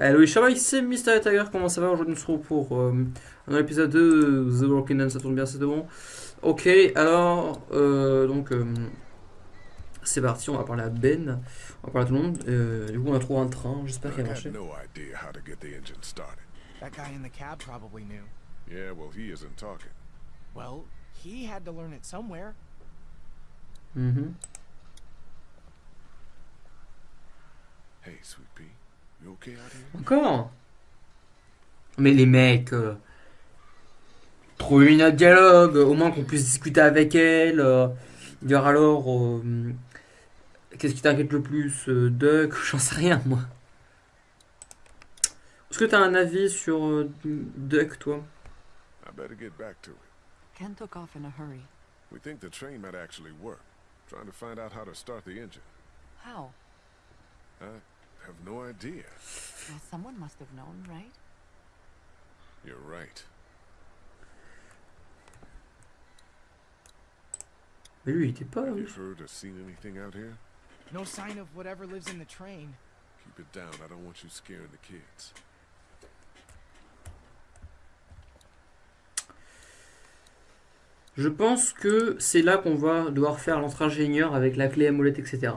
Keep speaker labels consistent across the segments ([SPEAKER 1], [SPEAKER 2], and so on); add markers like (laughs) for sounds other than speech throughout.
[SPEAKER 1] Hello, Shabba, ici Mystery Tiger, comment ça va Aujourd'hui, nous serons pour euh, un épisode de The Walking Dead, ça tourne bien, c'est bon. Ok, alors, euh, donc, euh, c'est parti, on va parler à Ben, on va parler à tout le monde. Euh, du coup, on a trouvé un train, j'espère qu'il
[SPEAKER 2] had
[SPEAKER 1] marcher.
[SPEAKER 2] no idea how to get the engine started.
[SPEAKER 3] That guy in the cab probably knew.
[SPEAKER 2] Yeah, well, he isn't talking.
[SPEAKER 3] Well, he had to learn it somewhere.
[SPEAKER 1] Mhm.
[SPEAKER 2] Hey, Sweet Pea,
[SPEAKER 1] Encore Mais les mecs, euh, trouver une autre dialogue, au moins qu'on puisse discuter avec elle. euh, dire alors, euh, qu'est-ce qui t'inquiète le plus euh, Duck, (laughs) j'en sais rien moi. Est-ce que t'as un avis sur euh, Duck, toi?
[SPEAKER 2] I better get back to it.
[SPEAKER 4] Ken took off in a hurry.
[SPEAKER 2] We think the train might actually work. Trying to find out how to start the engine.
[SPEAKER 4] How?
[SPEAKER 2] I have no idea.
[SPEAKER 4] Well, someone must have known, right?
[SPEAKER 2] You're right.
[SPEAKER 1] Mais lui, il était pas là.
[SPEAKER 2] Have you heard or seen anything out here?
[SPEAKER 3] No sign of whatever lives in the train.
[SPEAKER 2] Keep it down. I don't want you scaring the kids.
[SPEAKER 1] Je pense que c'est là qu'on va devoir faire l'entre-ingénieur avec la clé à molette, etc.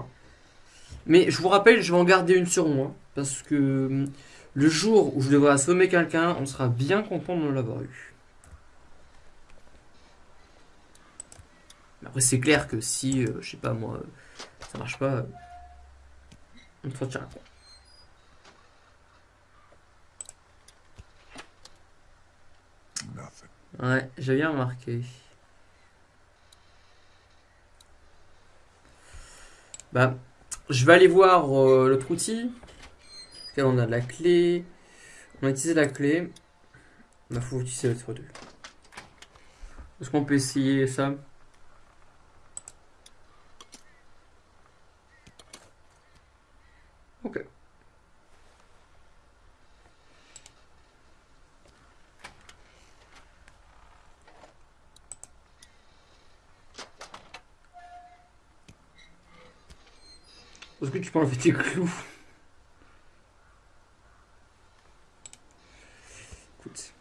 [SPEAKER 1] Mais je vous rappelle, je vais en garder une sur moi. Parce que hum, le jour où je devrais assommer quelqu'un, on sera bien content de l'avoir eu. Après, c'est clair que si, euh, je sais pas moi, euh, ça marche pas, euh, on te retient quoi. Ouais, j'ai bien remarqué. Bah, je vais aller voir euh, l'autre outil. Là, on a la clé. On a utilisé la clé. Bah, faut utiliser l'autre deux. Est-ce qu'on peut essayer ça Ok. Est-ce que tu peux enlever tes clous Écoute.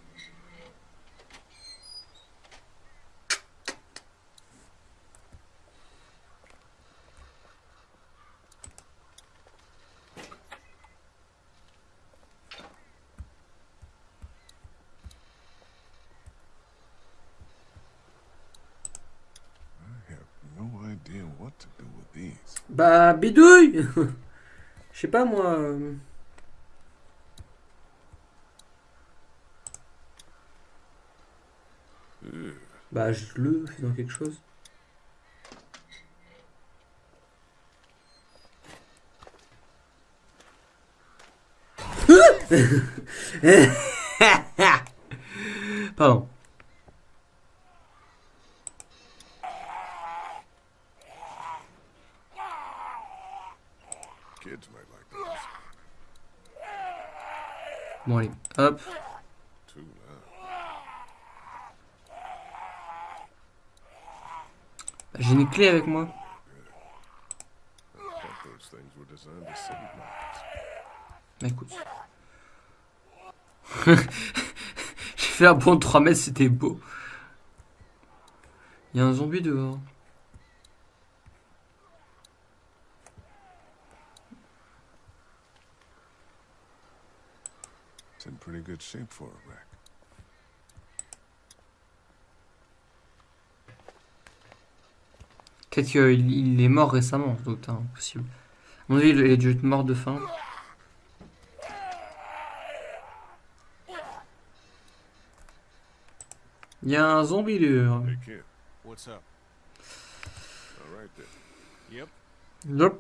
[SPEAKER 2] I have no idea what to do with these. (laughs)
[SPEAKER 1] Je sais pas moi. euh. Bah, je le fais dans quelque chose. (laughs) Pardon.
[SPEAKER 2] Kids might like those.
[SPEAKER 1] Bon, allez, hop.
[SPEAKER 2] Too loud.
[SPEAKER 1] Bah, J'ai une clé avec moi. Bah. (laughs) J'ai fait un bond de 3 mètres, c'était beau. Il y a un zombie dehors.
[SPEAKER 2] Shape.
[SPEAKER 1] Peut-être qu'il il est mort récemment, sans doute, hein, possible. À mon avis, il a dû être mort de faim. Il y a un zombie
[SPEAKER 2] then.
[SPEAKER 3] Yep.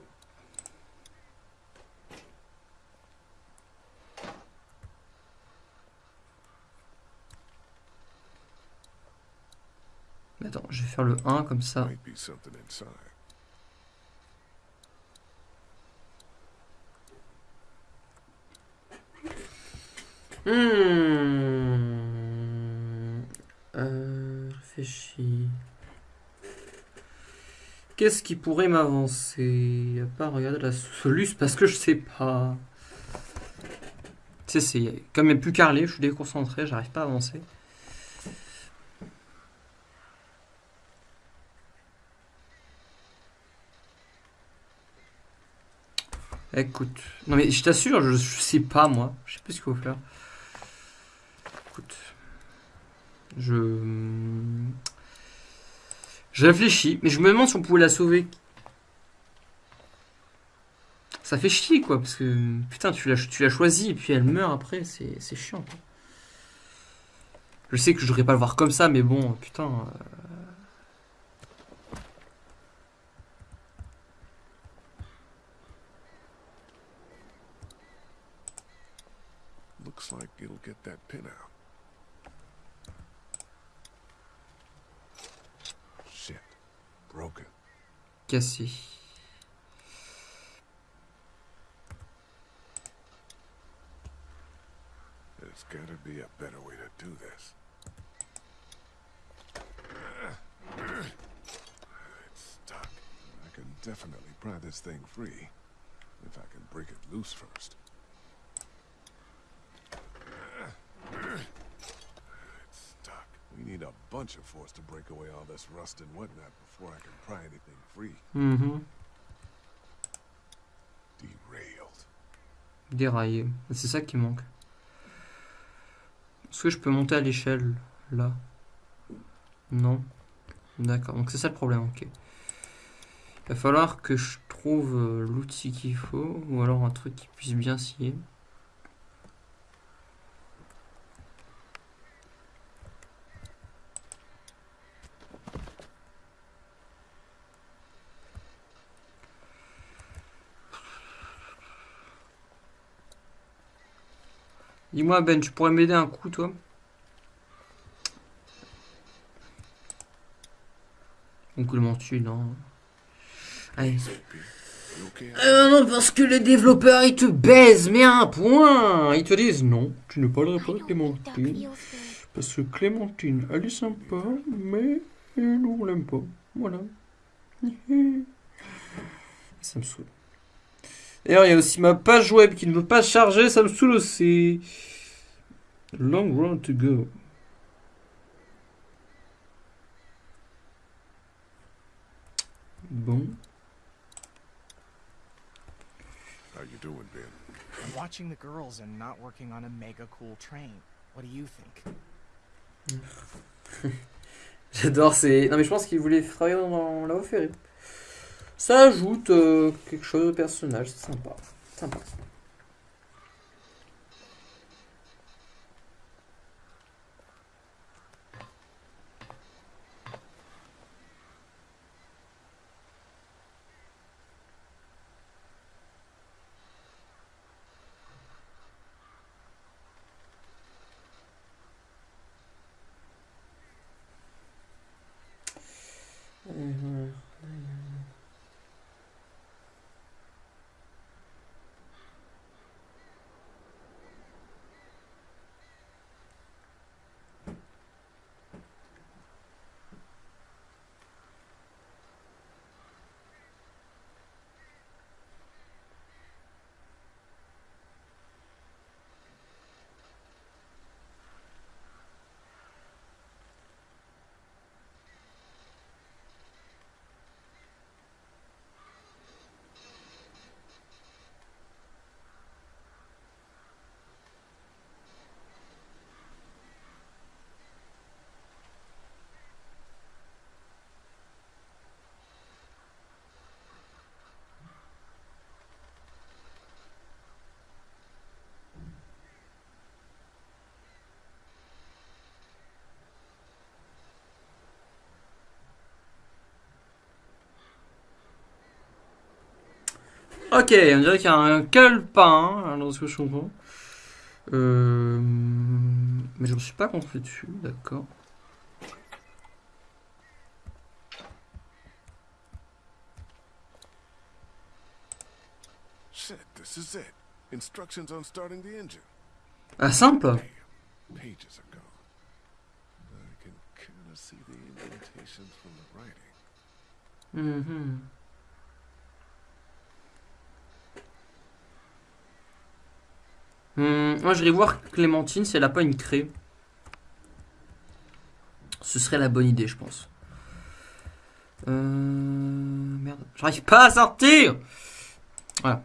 [SPEAKER 1] Hop. Attends, je vais faire le 1 comme ça. Hmm. Euh, réfléchis. Qu'est-ce qui pourrait m'avancer? À part regarder la soluce parce que je sais pas. Tu sais, c'est comme il n'y a plus Carly, je suis déconcentré, j'arrive pas à avancer. Écoute, non mais je t'assure, je, sais pas moi, je sais plus ce qu'il faut faire. Écoute, je. Je réfléchis, mais je me demande si on pouvait la sauver. Ça fait chier quoi, parce que putain, tu l'as tu l'as choisi et puis elle meurt après, c'est chiant. Je sais que je devrais pas le voir comme ça, mais bon, putain. euh,
[SPEAKER 2] Looks like it'll get that pin out. Shit. Broken.
[SPEAKER 1] cassé.
[SPEAKER 2] There's gotta be a better way to do this. It's stuck. I can definitely pry this thing free. If I can break it loose first. It's stuck. We need a bunch of force to break away all this rust and whatnot before I can pry anything free.
[SPEAKER 1] Mhm.
[SPEAKER 2] Derailed.
[SPEAKER 1] Déraillé. C'est ça qui manque. Est-ce que je peux monter à l'échelle là? Non. D'accord, donc c'est ça le problème, ok. Il va falloir que je trouve euh, l'outil qu'il faut, ou alors un truc qui puisse bien scier. Dis-moi Ben, tu pourrais m'aider un coup toi Donc le tu non. Allez. Euh, non, parce que les développeurs ils te baisent, mais à un point Ils te disent non, tu ne parleras pas de Clémentine. Parce que Clémentine, elle est sympa, mais nous on l'aime pas. Voilà. (laughs) Ça me saoule. D'ailleurs, il y a aussi ma page web qui ne veut pas charger, ça me saoule aussi. Long road to go. Bon.
[SPEAKER 2] How you doing, Ben?
[SPEAKER 3] I'm watching the girls and not working on a mega cool train. What do you think? (laughs)
[SPEAKER 1] J'adore ces. Non, mais je pense qu'il voulait travailler dans la ferrée. Ça ajoute euh, quelque chose au personnage, c'est sympa. Sympa. Mhm. Ok, on dirait qu'il y a un calepin, dans ce que je comprends. Euh... Mais je ne suis pas construit dessus, d'accord.
[SPEAKER 2] This is it. Instructions on starting the engine.
[SPEAKER 1] Ah, simple
[SPEAKER 2] Damn, pages are gone. I can kind of see the indentations from the writing.
[SPEAKER 1] Hmm, moi, j'irai voir Clémentine si elle a pas une craie. Ce serait la bonne idée, je pense. Euh... Merde. J'arrive pas à sortir Voilà.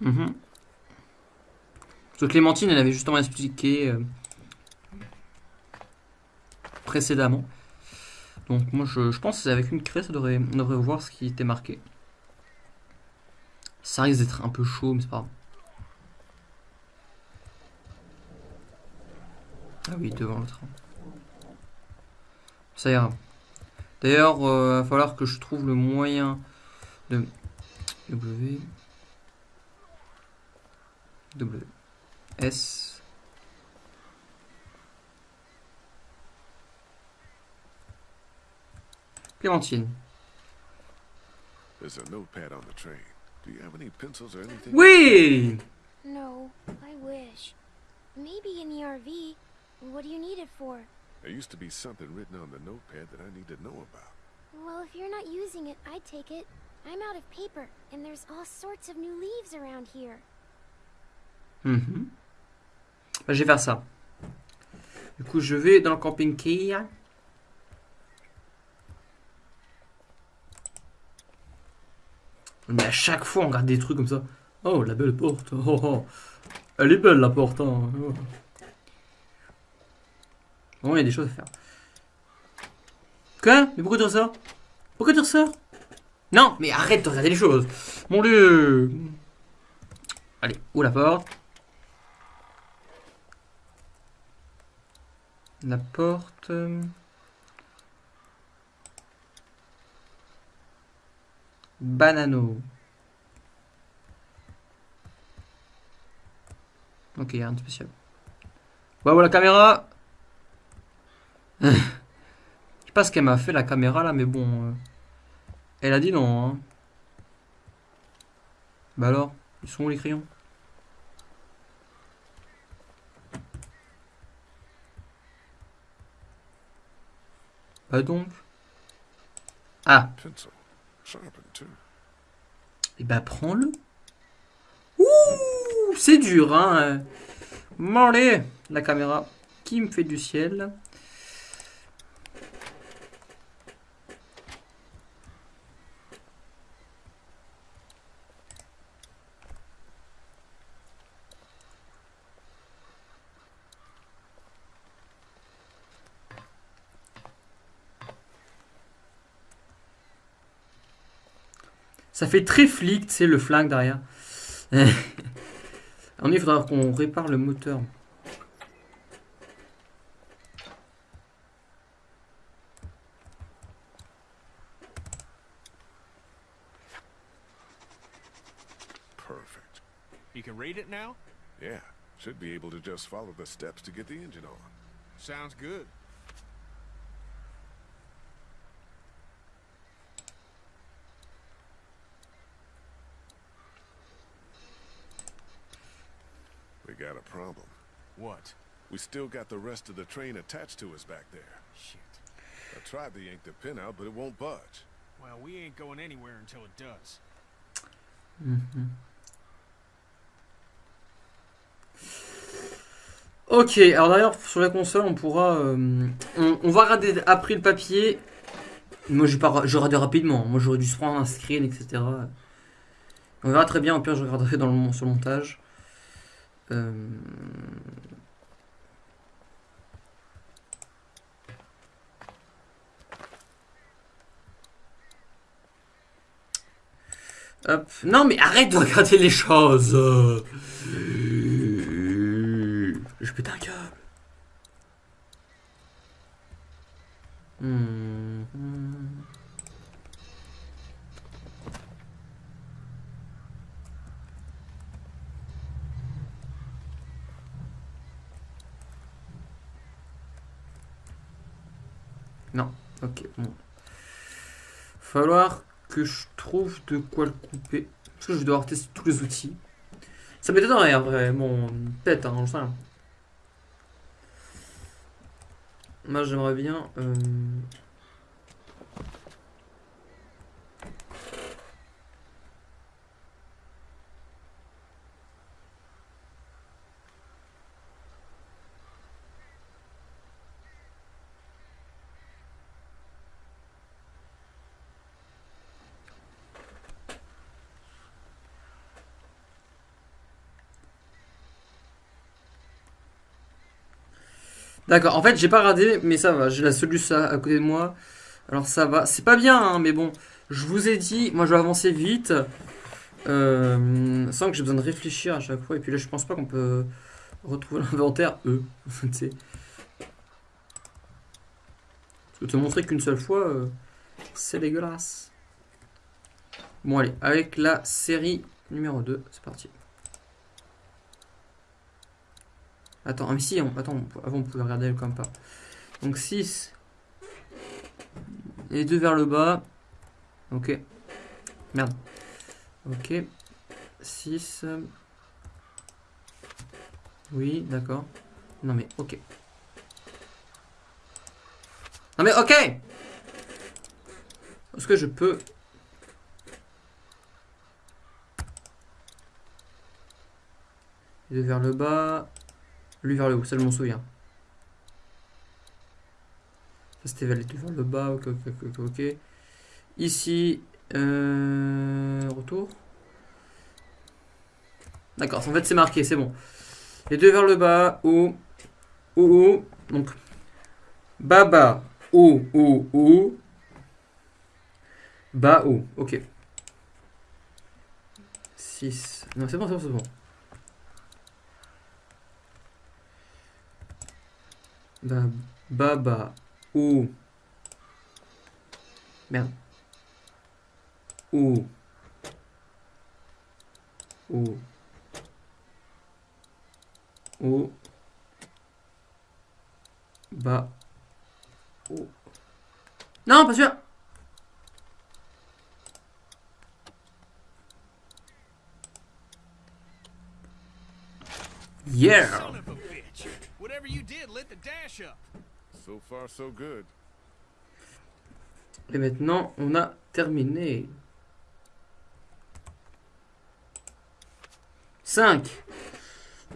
[SPEAKER 1] Mhm. Parce que Clémentine, elle avait justement expliqué euh, précédemment. Donc moi je, pense qu'avec une craie, ça devrait, on devrait voir ce qui était marqué. Ça risque d'être un peu chaud, mais c'est pas grave. Ah oui, devant le train. Ça ira. D'ailleurs, il va falloir que je trouve le moyen de... W... W... S... Clémentine.
[SPEAKER 2] There's a notepad on the train. Do you have any pencils or anything?
[SPEAKER 1] Oui
[SPEAKER 5] No, I wish. Maybe in the RV. What do you need it for?
[SPEAKER 2] There used to be something written on the notepad that I need to know about.
[SPEAKER 5] Well, if you're not using it, I'd take it. I'm out of paper, and there's all sorts of new leaves around here.
[SPEAKER 1] Mhm. Bah, je vais faire ça. Du coup, je vais dans le camping Mais à chaque fois, on regarde des trucs comme ça. Oh, la belle porte. Oh, oh. Elle est belle, la porte. hein. Oh. Bon, il y a des choses à faire. Quoi? Mais pourquoi dire ça Pourquoi dire ça Non, mais arrête de regarder les choses. Mon dieu. Allez, où la porte? La porte. Banano. Ok, rien de spécial. Ouais, la caméra. (laughs) Je sais pas ce qu'elle m'a fait la caméra là, mais bon. euh, Elle a dit non. Hein. Bah alors, ils sont où les crayons? Bah donc. Ah. Et bah prends-le. Ouh, c'est dur, hein. Bon, allez, la caméra qui me fait du ciel. Ça fait très flic, tu sais, le flingue derrière. (laughs) En il faudra qu'on répare le moteur.
[SPEAKER 2] Perfect.
[SPEAKER 3] You can read it now?
[SPEAKER 2] Yeah. Should be able to just follow the steps to get the engine on.
[SPEAKER 3] Sounds good.
[SPEAKER 2] We got a problem.
[SPEAKER 3] What?
[SPEAKER 2] We still got the rest of the train attached to us back there.
[SPEAKER 3] Shit.
[SPEAKER 2] I tried to yank the pin out, but it won't budge.
[SPEAKER 3] Well, we ain't going anywhere until it does.
[SPEAKER 1] Ok, alors d'ailleurs sur la console on pourra, euh, on, on va regarder après le papier. Moi j'ai pas, je regarde rapidement. Moi j'aurais dû se prendre un screen, etc. On verra très bien. Au pire je regarderai dans le mon- sur le montage. Euh, Hop. Non mais arrête de regarder les choses. Je pète un câble. Non, ok, bon. Falloir que je trouve de quoi le couper. Parce que je vais devoir tester tous les outils. Ça m'étonnerait en vrai, bon, peut-être, hein. Moi j'aimerais bien. euh, D'accord, en fait, j'ai pas regardé, mais ça va. J'ai la solution à, côté de moi. Alors ça va. C'est pas bien, hein, mais bon. Je vous ai dit, moi je vais avancer vite. euh, sans que j'ai besoin de réfléchir à chaque fois. Et puis là, je pense pas qu'on peut retrouver (laughs) l'inventaire. E. (laughs) tu sais. Parce te montrer qu'une seule fois, euh, c'est dégueulasse. Bon, allez, avec la série numéro 2, c'est parti. Attends, ah, mais si, on- attends, avant on pouvait regarder comme pas. Donc 6. Les deux vers le bas. Ok. Merde. Ok. 6. Oui, d'accord. Non mais ok. Non mais ok Est-ce que je peux... Les deux vers le bas. Lui vers le haut, ça je m'en souviens. Ça c'était vers vers le bas, ok, ok, ok. Ici, euh, retour. D'accord, en fait c'est marqué, c'est bon. Les deux vers le bas, haut, haut, haut. Donc, bas, haut, haut, haut. Bas, haut, ok. 6. Non, c'est bon, c'est bon, c'est bon. Bas, haut. Merde. Haut. Haut. Haut. Bas. Haut. Non, pas sûr. Yeah.
[SPEAKER 6] Son of a bitch! Whatever you did lit the dash up.
[SPEAKER 2] So far, so good.
[SPEAKER 1] Et maintenant, on a terminé. 5.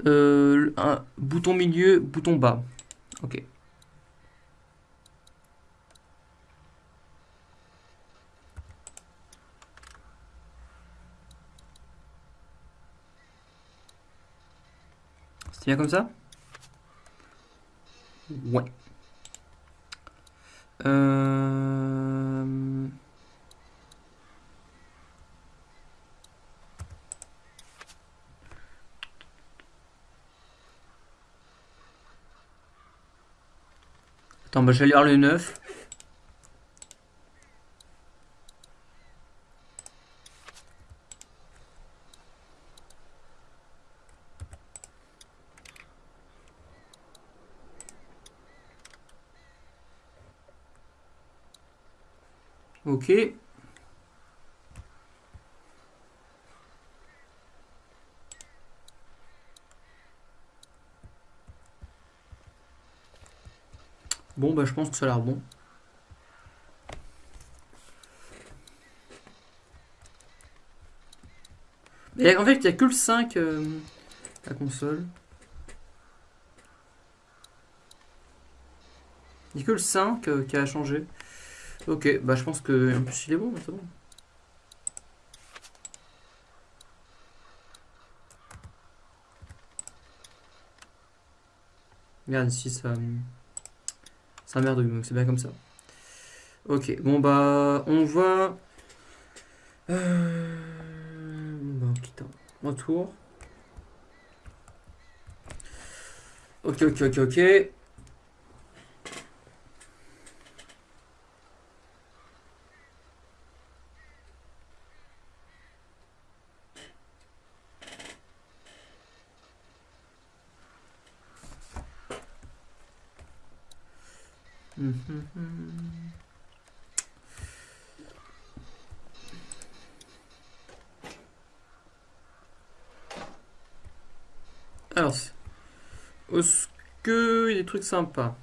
[SPEAKER 1] Euh, un bouton milieu, bouton bas. Ok. C'est bien comme ça? Ouais. Euh... Attends, bah, je vais lire le 9. Ok. Bon, bah je pense que ça a l'air bon. Mais en fait, il n'y a que le 5, euh, la console. Il n'y a que le 5 euh, qui a changé. Ok, bah je pense que en plus il est bon, c'est bon. Regarde ici ça. Ça merde, donc c'est bien comme ça. Ok, bon bah on va. Euh... Bon, bah, quitte un retour. Ok, ok, ok, ok. Mhm. Alors, c'est- est-ce que il y a des trucs sympas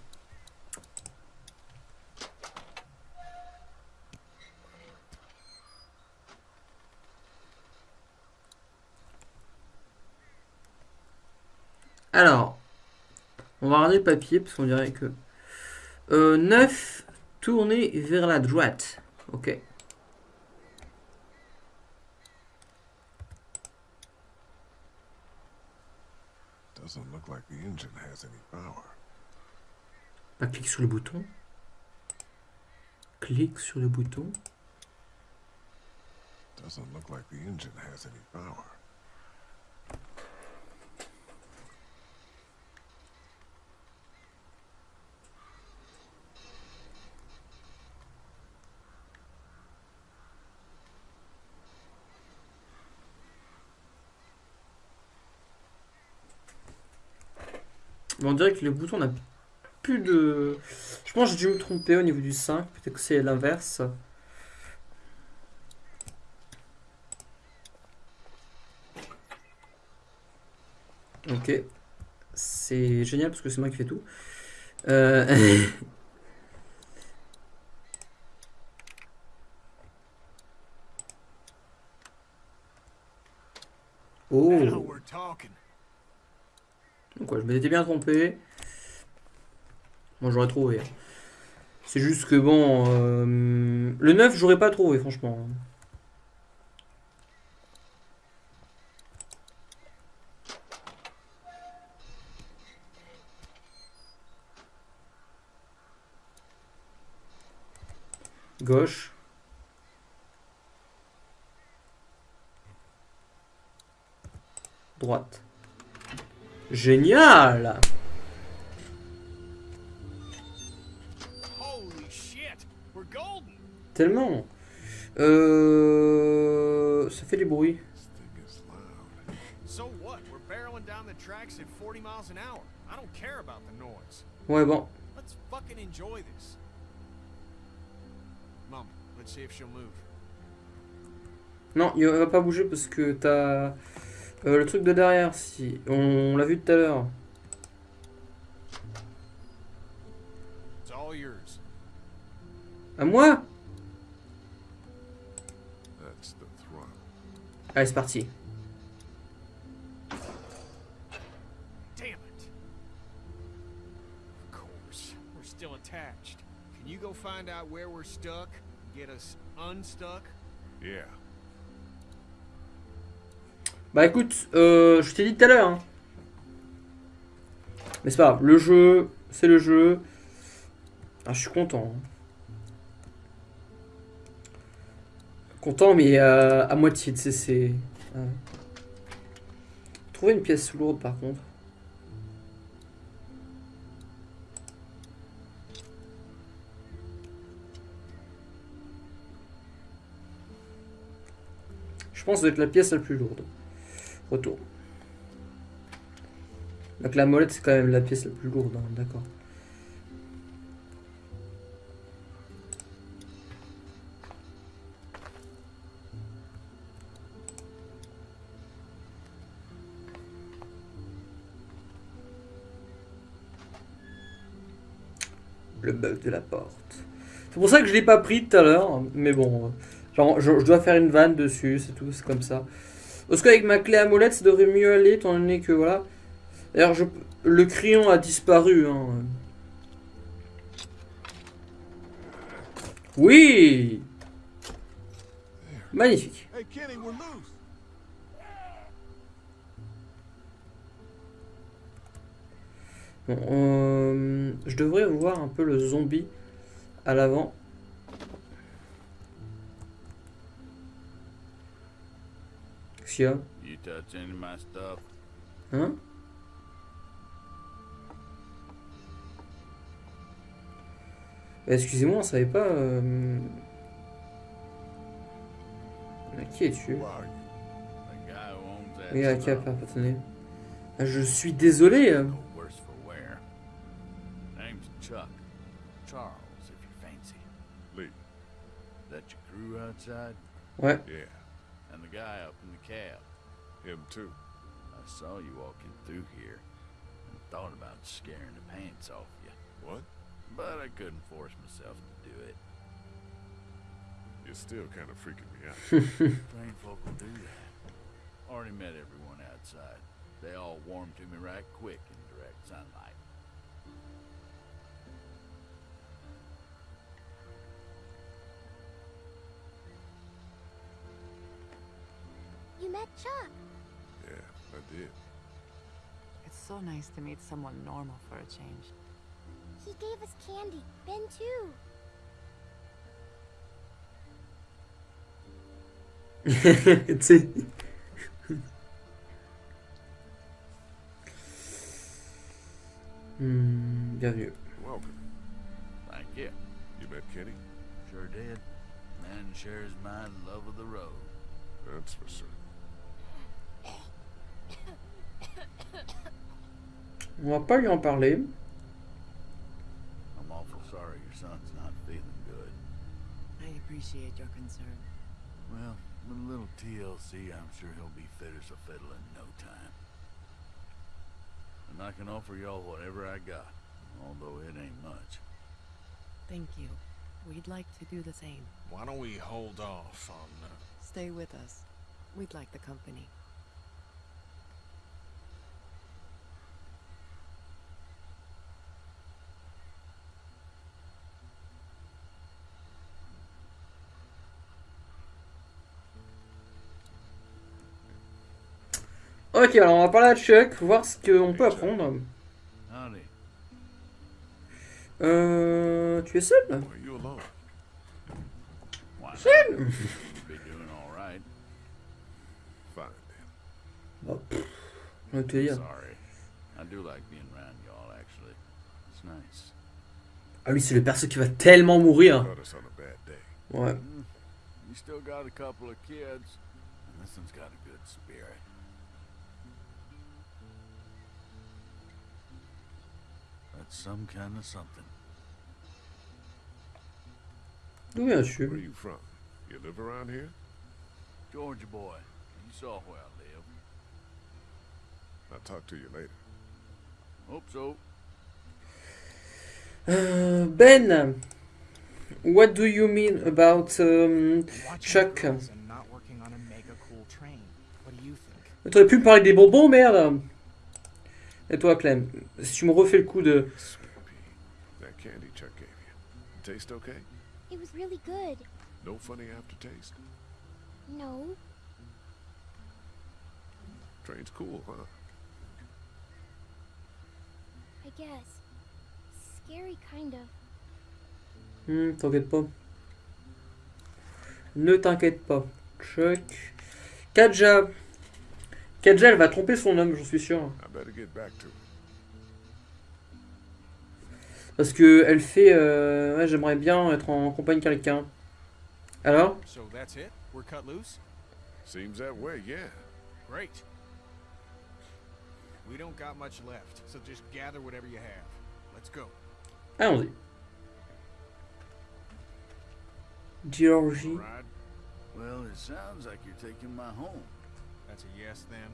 [SPEAKER 1] Alors, on va regarder le papier parce qu'on dirait que euh, 9 tourné vers la droite. Ok.
[SPEAKER 2] Doesn't look like the engine has any power.
[SPEAKER 1] Bah, clique sur le bouton. Clique sur le bouton.
[SPEAKER 2] Doesn't look like the engine has any power.
[SPEAKER 1] Mais on dirait que le bouton n'a plus de... Je pense que j'ai dû me tromper au niveau du 5. Peut-être que c'est l'inverse. Ok. C'est génial parce que c'est moi qui fais tout. Euh... (laughs) Oh. Donc ouais, je m'étais bien trompé. Moi j'aurais trouvé. C'est juste que bon... euh, le 9 j'aurais pas trouvé franchement. Gauche. Droite. Génial
[SPEAKER 6] enjoy this. Mom, let's see if she'll move.
[SPEAKER 1] Non, il va pas bouger parce que t'as euh, le truc de derrière. Si on l'a vu tout à l'heure. À moi
[SPEAKER 2] That's the throttle.
[SPEAKER 1] Allez, c'est parti.
[SPEAKER 6] Damn it. Of course, we're still attached. Can you go find out where we're stuck? Get us unstuck?
[SPEAKER 2] Yeah.
[SPEAKER 1] Bah écoute, euh, je t'ai dit tout à l'heure. hein. Mais c'est pas grave, le jeu, c'est le jeu. Ah, je suis content. hein. Content, mais euh, à moitié, tu sais, c'est. ouais. Trouver une pièce lourde par contre. Je pense être la pièce la plus lourde. Retour. Donc la molette, c'est quand même la pièce la plus lourde, hein, d'accord. Le bug de la porte. C'est pour ça que je l'ai pas pris tout à l'heure, mais bon, genre, je, dois faire une vanne dessus, c'est tout, c'est comme ça. Parce qu'avec ma clé à molette, ça devrait mieux aller, étant donné que voilà. D'ailleurs, le crayon a disparu. Hein. Oui Magnifique.
[SPEAKER 2] Hey, Kenny, we're loose.
[SPEAKER 1] Bon, euh, je devrais voir un peu le zombie à l'avant. Qu'est-ce qu'il y a? Hein? Euh, Excusez-moi, on savait pas. euh, À qui es-tu? Oui, à qui Ah, Je suis désolé.
[SPEAKER 7] That crew outside?
[SPEAKER 1] Ouais.
[SPEAKER 2] Yeah,
[SPEAKER 7] And the guy up in the cab.
[SPEAKER 2] him too.
[SPEAKER 7] I saw you walking through here and thought about scaring the pants off you.
[SPEAKER 2] What?
[SPEAKER 7] But I couldn't force myself to do it.
[SPEAKER 2] You're still kind of freaking me out.
[SPEAKER 7] Trained folk will do that. Already met everyone outside. They all warmed to me right quick in direct sunlight.
[SPEAKER 5] You met Chuck.
[SPEAKER 2] yeah, I did.
[SPEAKER 4] It's so nice to meet someone normal for a change.
[SPEAKER 5] He gave us candy. Ben too.
[SPEAKER 1] tu sais. (laughs) Hmm, bienvenue. On va pas lui en parler.
[SPEAKER 7] I'm awful sorry your son's not feeling good.
[SPEAKER 4] I appreciate your concern.
[SPEAKER 7] Well, with a little TLC, I'm sure he'll be fit as a fiddle in no time. And I can offer y'all whatever I got, although it ain't much.
[SPEAKER 4] Thank you. We'd like to do the same.
[SPEAKER 6] Why don't we hold off on... Uh,
[SPEAKER 4] Stay with us. We'd like the company.
[SPEAKER 1] Ok, alors on va parler à Chuck, voir ce qu'on peut apprendre. Euh. Tu es seul? Seul? Pff, on te dire.
[SPEAKER 7] Sorry. I do like being around y'all, actually. It's nice.
[SPEAKER 1] Ah, lui, c'est le perso qui va tellement mourir. Ouais.
[SPEAKER 7] That's some kind of something.
[SPEAKER 1] D'où
[SPEAKER 2] Where are
[SPEAKER 1] viens-tu
[SPEAKER 2] you from? You live around here?
[SPEAKER 7] Georgia boy, you saw where I live.
[SPEAKER 2] I'll talk to you later.
[SPEAKER 7] Hope so.
[SPEAKER 1] Euh, Ben, what do you mean about um, Chuck? T'aurais pu me parler des bonbons, merde Et toi, Clem, si tu me refais le coup de...
[SPEAKER 2] Sweet pea. That candy Chuck gave you. Taste okay?
[SPEAKER 5] It was really good.
[SPEAKER 2] No funny aftertaste?
[SPEAKER 5] No,
[SPEAKER 2] Train's cool, huh?
[SPEAKER 5] I guess. Scary, kind of.
[SPEAKER 1] Hmm, t'inquiète pas. Ne t'inquiète pas. Chuck. Kadja. Kadja, elle va tromper son homme, j'en suis sûr. Parce que elle fait... euh, ouais, j'aimerais bien être en compagnie de quelqu'un. Alors?
[SPEAKER 6] So that's it? We're cut loose?
[SPEAKER 2] Seems that way, yeah.
[SPEAKER 6] Great. We don't got much left, so just gather whatever you have. Let's go.
[SPEAKER 1] Allons-y. Georgie.
[SPEAKER 7] Well, it sounds like you're taking my home.
[SPEAKER 6] That's a yes then?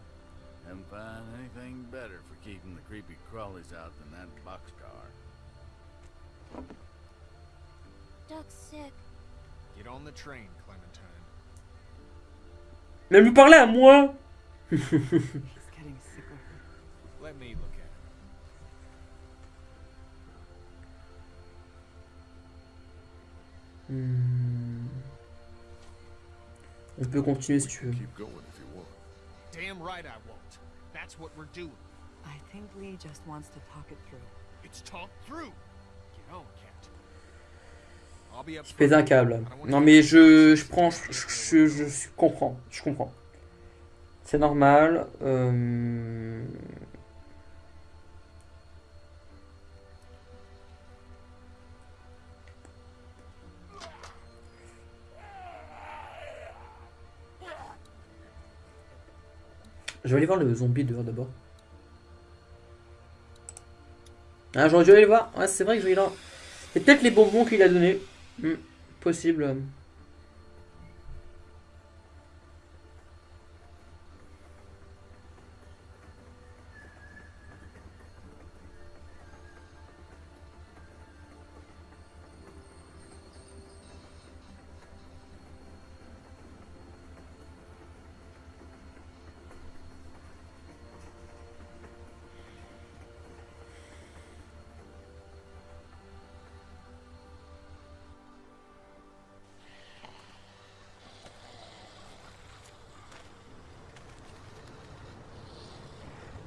[SPEAKER 7] Haven't found anything better for keeping the creepy crawlies out than that boxcar.
[SPEAKER 5] Duck's sick.
[SPEAKER 6] Get on the train, Clementine.
[SPEAKER 1] Mais elle me parlait à moi (laughs)
[SPEAKER 4] He's getting sicker.
[SPEAKER 6] Let me look at him.
[SPEAKER 1] Hmm. On peut continuer si tu veux.
[SPEAKER 6] Damn right I won't. That's what we're doing.
[SPEAKER 4] I think Lee just wants to talk it through.
[SPEAKER 6] It's talked through. Get on, Cat. I'll be up
[SPEAKER 1] Je pète un câble. Non mais je, je prends, je, je, je, je comprends, je comprends. C'est normal. euh, Je vais aller voir le zombie dehors d'abord. Ah, j'aurais dû aller le voir. Ouais, c'est vrai que je vais là. C'est peut-être les bonbons qu'il a donné. Hmm, possible.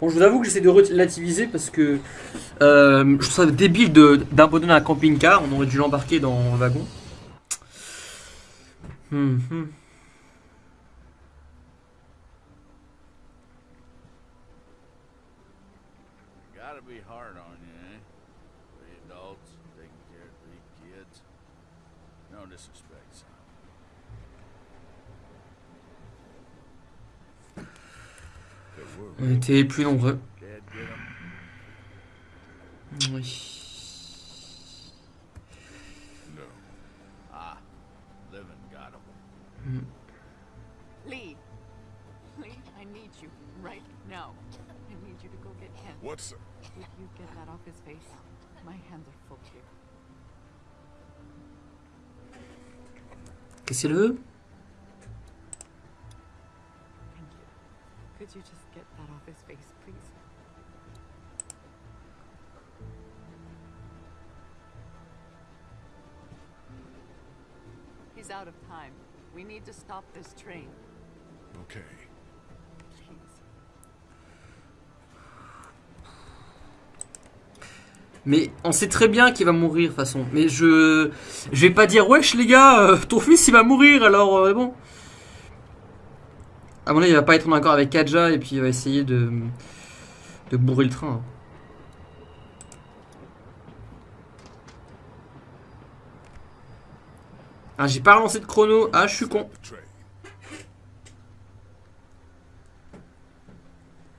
[SPEAKER 1] Bon, je vous avoue que j'essaie de relativiser parce que euh, je trouve ça débile d'abandonner un camping-car. On aurait dû l'embarquer dans un wagon. Hum, hum.
[SPEAKER 7] Gotta be hard on you, eh? Three adults taking care of three kids. No disrespect, son.
[SPEAKER 2] There
[SPEAKER 1] plus nombreux. Oui.
[SPEAKER 7] Ah.
[SPEAKER 4] Lee! Lee, I need you right now. I need you to go get.
[SPEAKER 2] What's
[SPEAKER 4] If you get that off his face, my hands are full here.
[SPEAKER 1] Qu'est-ce qu'elle veut?
[SPEAKER 4] You just get that off his face, please? He's out of time. We need to stop this train.
[SPEAKER 2] okay?
[SPEAKER 4] Please.
[SPEAKER 1] Mais on sait très bien qu'il va mourir de toute façon. Mais je je vais pas dire wesh les gars, euh, ton fils il va mourir alors euh, bon. À mon avis, il va pas être en accord avec Kaja et puis il va essayer de de bourrer le train. Ah, j'ai pas relancé de chrono. Ah, je suis con.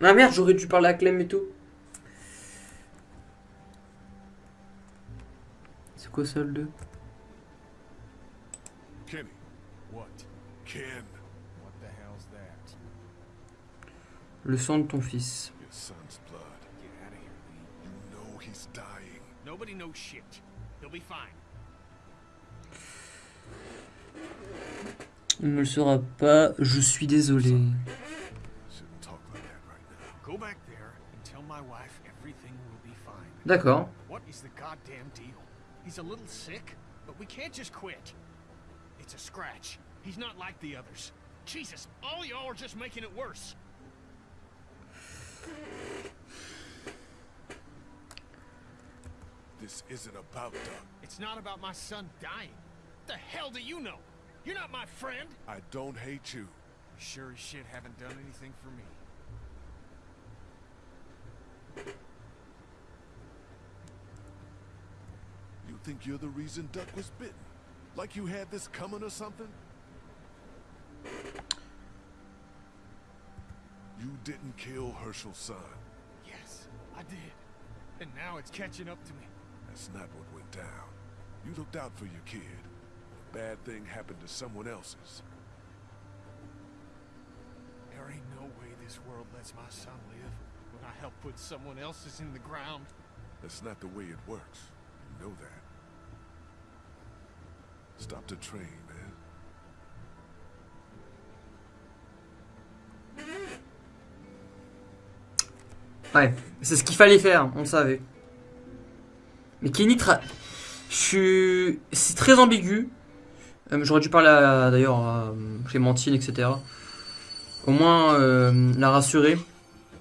[SPEAKER 1] Ah merde, j'aurais dû parler à Clem et tout. C'est quoi ça le 2
[SPEAKER 2] Kenny. What? Ken.
[SPEAKER 3] What the hell's that?
[SPEAKER 1] Le sang de ton fils.
[SPEAKER 2] Your son's blood.
[SPEAKER 6] Get out of here, Lee.
[SPEAKER 2] You know he's dying.
[SPEAKER 6] Nobody knows shit. He'll be fine.
[SPEAKER 1] Il ne le sera pas, je suis désolé.
[SPEAKER 2] Shouldn't talk like that right now.
[SPEAKER 6] Go back there and tell my wife everything will be fine.
[SPEAKER 1] D'accord.
[SPEAKER 6] What is the goddamn deal? He's a little sick, but we can't just quit. It's a scratch. He's not like the others. Jesus, all y'all are just making it worse.
[SPEAKER 2] This isn't about Doug.
[SPEAKER 6] It's not about my son dying. What The hell do you know? You're not my friend.
[SPEAKER 2] I don't hate you.
[SPEAKER 6] You sure as shit haven't done anything for me.
[SPEAKER 2] You think you're the reason Duck was bitten? Like you had this coming or something? You didn't kill Herschel's son.
[SPEAKER 6] Yes, I did. And now it's catching up to me.
[SPEAKER 2] That's not what went down. You looked out for your kid. A bad thing happened to someone else's.
[SPEAKER 6] There ain't no way this world lets my son live when I help put someone else's in the ground.
[SPEAKER 2] That's not the way it works. You know that. Stop the train, man.
[SPEAKER 1] Ouais, c'est ce qu'il fallait faire, on le savait. Mais Kenny, c'est très ambigu. Euh, J'aurais dû parler d'ailleurs à euh, Clémentine, etc. Au moins euh, la rassurer.